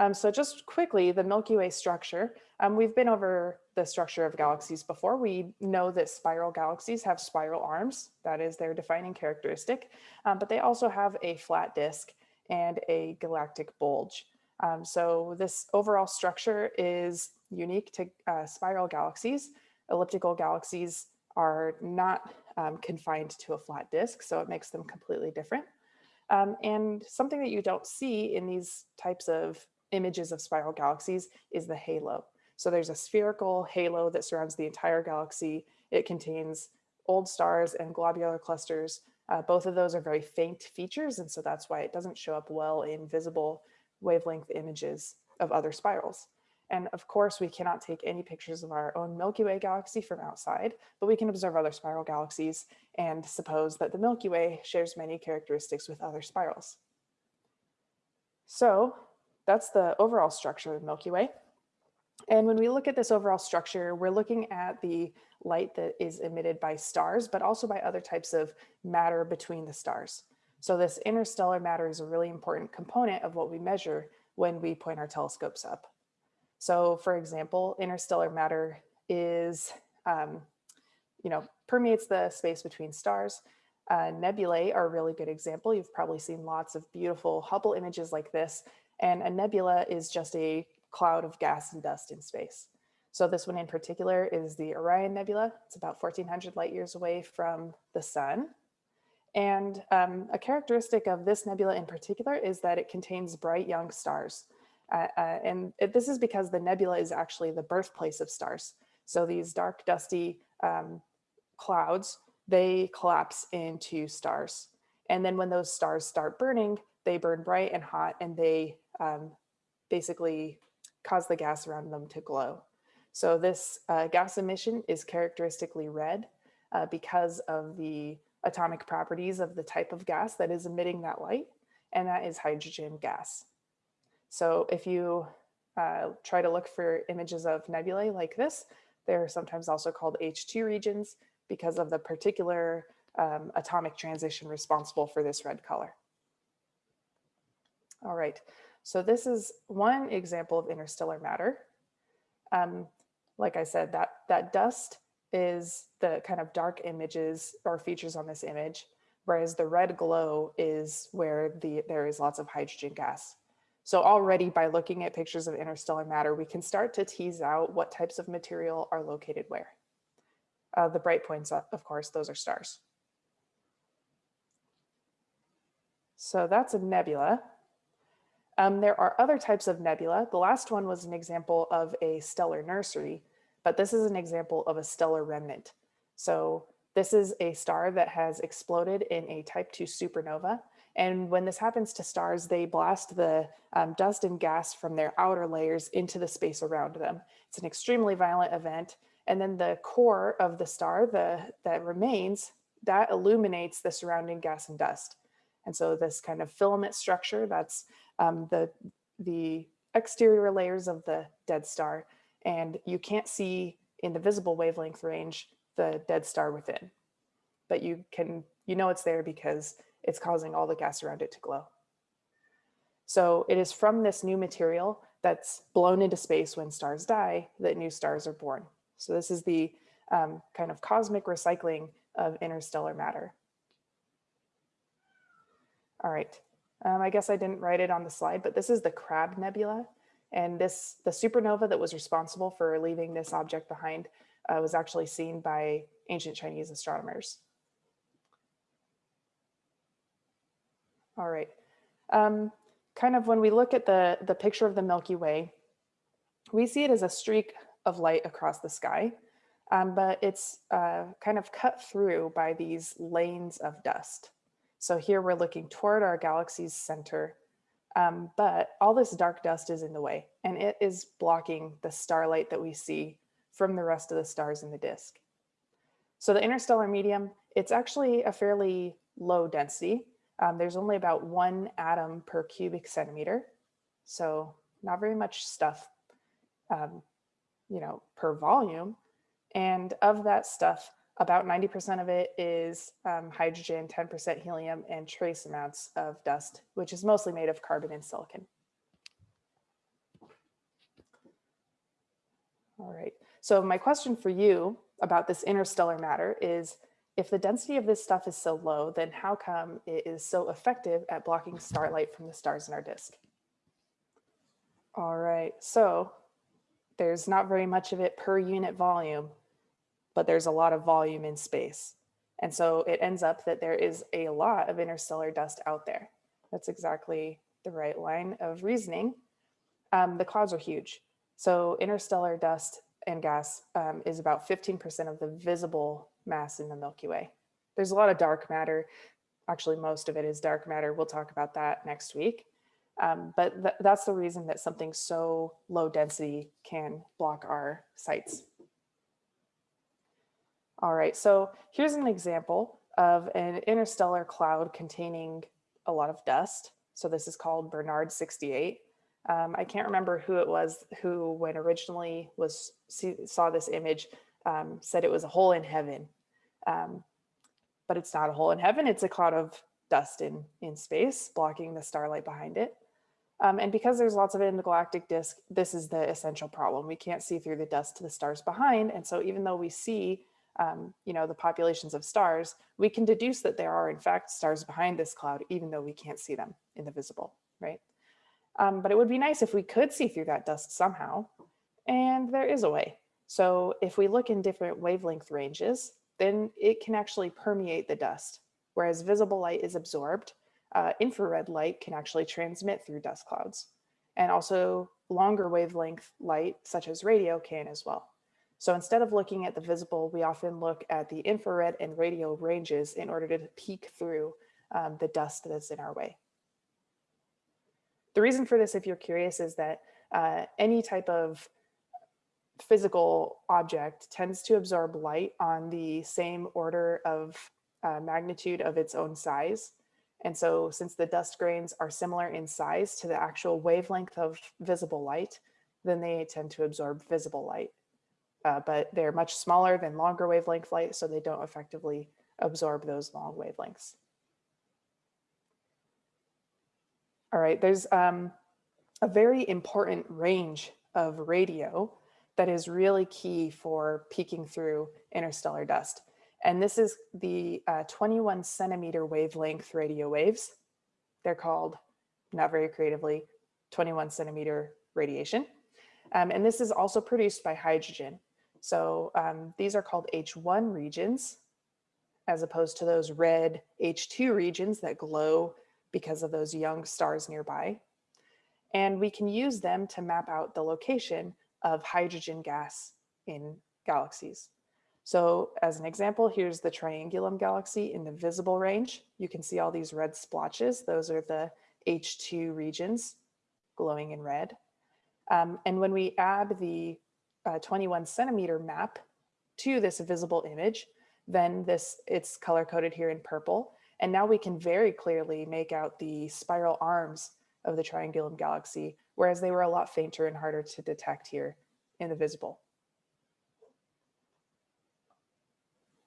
Um, so just quickly, the Milky Way structure, um, we've been over the structure of galaxies before. We know that spiral galaxies have spiral arms, that is their defining characteristic, um, but they also have a flat disk and a galactic bulge. Um, so this overall structure is unique to uh, spiral galaxies. Elliptical galaxies are not um, confined to a flat disk, so it makes them completely different. Um, and something that you don't see in these types of images of spiral galaxies is the halo. So there's a spherical halo that surrounds the entire galaxy. It contains old stars and globular clusters. Uh, both of those are very faint features, and so that's why it doesn't show up well in visible wavelength images of other spirals. And of course, we cannot take any pictures of our own Milky Way galaxy from outside, but we can observe other spiral galaxies and suppose that the Milky Way shares many characteristics with other spirals. So that's the overall structure of the Milky Way. And when we look at this overall structure, we're looking at the light that is emitted by stars, but also by other types of matter between the stars. So this interstellar matter is a really important component of what we measure when we point our telescopes up. So for example, interstellar matter is, um, you know, permeates the space between stars. Uh, nebulae are a really good example. You've probably seen lots of beautiful Hubble images like this. And a nebula is just a cloud of gas and dust in space. So this one in particular is the Orion Nebula. It's about 1400 light years away from the sun. And um, a characteristic of this nebula in particular is that it contains bright young stars. Uh, uh, and it, this is because the nebula is actually the birthplace of stars. So these dark, dusty um, clouds, they collapse into stars. And then when those stars start burning, they burn bright and hot and they um, basically cause the gas around them to glow. So this uh, gas emission is characteristically red uh, because of the atomic properties of the type of gas that is emitting that light, and that is hydrogen gas. So if you uh, try to look for images of nebulae like this, they're sometimes also called H2 regions because of the particular um, atomic transition responsible for this red color. All right, so this is one example of interstellar matter. Um, like I said, that, that dust is the kind of dark images or features on this image, whereas the red glow is where the, there is lots of hydrogen gas. So already by looking at pictures of interstellar matter, we can start to tease out what types of material are located where. Uh, the bright points, of course, those are stars. So that's a nebula. Um, there are other types of nebula. The last one was an example of a stellar nursery, but this is an example of a stellar remnant. So this is a star that has exploded in a type 2 supernova. And when this happens to stars, they blast the um, dust and gas from their outer layers into the space around them. It's an extremely violent event. And then the core of the star the, that remains, that illuminates the surrounding gas and dust. And so this kind of filament structure, that's um, the, the exterior layers of the dead star. And you can't see in the visible wavelength range the dead star within. But you can, you know it's there because it's causing all the gas around it to glow. So it is from this new material that's blown into space when stars die that new stars are born. So this is the um, kind of cosmic recycling of interstellar matter. All right, um, I guess I didn't write it on the slide, but this is the Crab Nebula. And this, the supernova that was responsible for leaving this object behind uh, was actually seen by ancient Chinese astronomers. All right. Um, kind of when we look at the, the picture of the Milky Way, we see it as a streak of light across the sky, um, but it's uh, kind of cut through by these lanes of dust. So here we're looking toward our galaxy's center, um, but all this dark dust is in the way and it is blocking the starlight that we see from the rest of the stars in the disk. So the interstellar medium, it's actually a fairly low density. Um, there's only about one atom per cubic centimeter. So not very much stuff, um, you know, per volume. And of that stuff, about 90% of it is um, hydrogen, 10% helium, and trace amounts of dust, which is mostly made of carbon and silicon. All right, so my question for you about this interstellar matter is, if the density of this stuff is so low, then how come it is so effective at blocking starlight from the stars in our disk? All right, so there's not very much of it per unit volume but there's a lot of volume in space. And so it ends up that there is a lot of interstellar dust out there. That's exactly the right line of reasoning. Um, the clouds are huge. So interstellar dust and gas um, is about 15% of the visible mass in the Milky Way. There's a lot of dark matter. Actually, most of it is dark matter. We'll talk about that next week. Um, but th that's the reason that something so low density can block our sights. All right, so here's an example of an interstellar cloud containing a lot of dust. So this is called Barnard 68. Um, I can't remember who it was who, when originally was see, saw this image, um, said it was a hole in heaven. Um, but it's not a hole in heaven. It's a cloud of dust in, in space, blocking the starlight behind it. Um, and because there's lots of it in the galactic disk, this is the essential problem. We can't see through the dust to the stars behind. And so even though we see, um, you know, the populations of stars, we can deduce that there are in fact stars behind this cloud, even though we can't see them in the visible, right? Um, but it would be nice if we could see through that dust somehow. And there is a way. So if we look in different wavelength ranges, then it can actually permeate the dust. Whereas visible light is absorbed, uh, infrared light can actually transmit through dust clouds. And also longer wavelength light, such as radio, can as well. So instead of looking at the visible, we often look at the infrared and radio ranges in order to peek through um, the dust that's in our way. The reason for this, if you're curious, is that uh, any type of physical object tends to absorb light on the same order of uh, magnitude of its own size. And so since the dust grains are similar in size to the actual wavelength of visible light, then they tend to absorb visible light. Uh, but they're much smaller than longer wavelength light, so they don't effectively absorb those long wavelengths. All right, there's um, a very important range of radio that is really key for peeking through interstellar dust. And this is the uh, 21 centimeter wavelength radio waves. They're called, not very creatively, 21 centimeter radiation. Um, and this is also produced by hydrogen. So um, these are called H1 regions, as opposed to those red H2 regions that glow because of those young stars nearby. And we can use them to map out the location of hydrogen gas in galaxies. So as an example, here's the Triangulum galaxy in the visible range. You can see all these red splotches. Those are the H2 regions glowing in red. Um, and when we add the uh, 21 centimeter map to this visible image, then this it's color coded here in purple. And now we can very clearly make out the spiral arms of the Triangulum galaxy, whereas they were a lot fainter and harder to detect here in the visible.